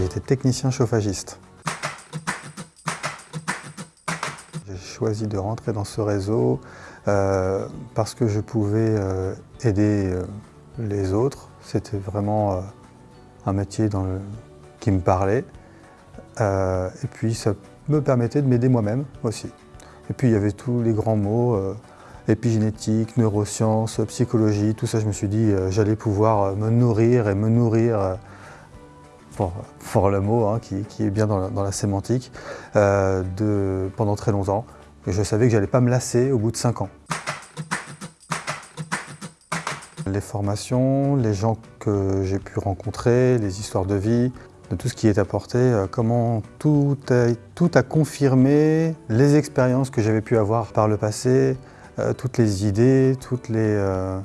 j'étais technicien chauffagiste. J'ai choisi de rentrer dans ce réseau euh, parce que je pouvais euh, aider euh, les autres. C'était vraiment un métier qui me parlait. et puis ça me permettait de m'aider moi-même aussi. Et puis il y avait tous les grands mots, épigénétique, neurosciences, psychologie, tout ça, je me suis dit j'allais pouvoir me nourrir et me nourrir pour, le mot hein, qui, est bien dans la, sémantique, de, pendant très longtemps. Et je savais que j'allais pas me lasser au bout de cinq ans. Les formations, les gens que j'ai pu rencontrer, les histoires de vie, de tout ce qui est apporté, euh, comment tout a, confirmé les expériences que j'avais pu avoir par le passé, euh, toutes les idées, euh,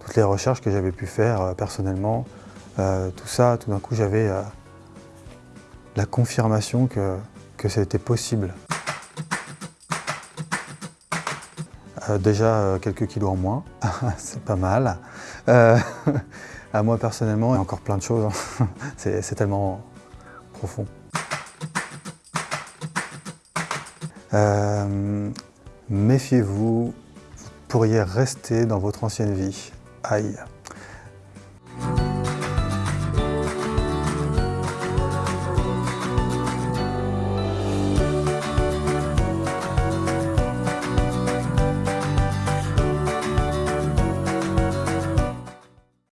toutes les recherches que j'avais pu faire personnellement. Tout ça, tout d'un coup, j'avais la confirmation que, que c'était possible. Euh, déjà euh, quelques kilos en moins, c'est pas mal. Euh, à moi personnellement, il y a encore plein de choses, hein. c'est tellement profond. Méfiez-vous, vous pourriez rester dans votre ancienne vie. Aïe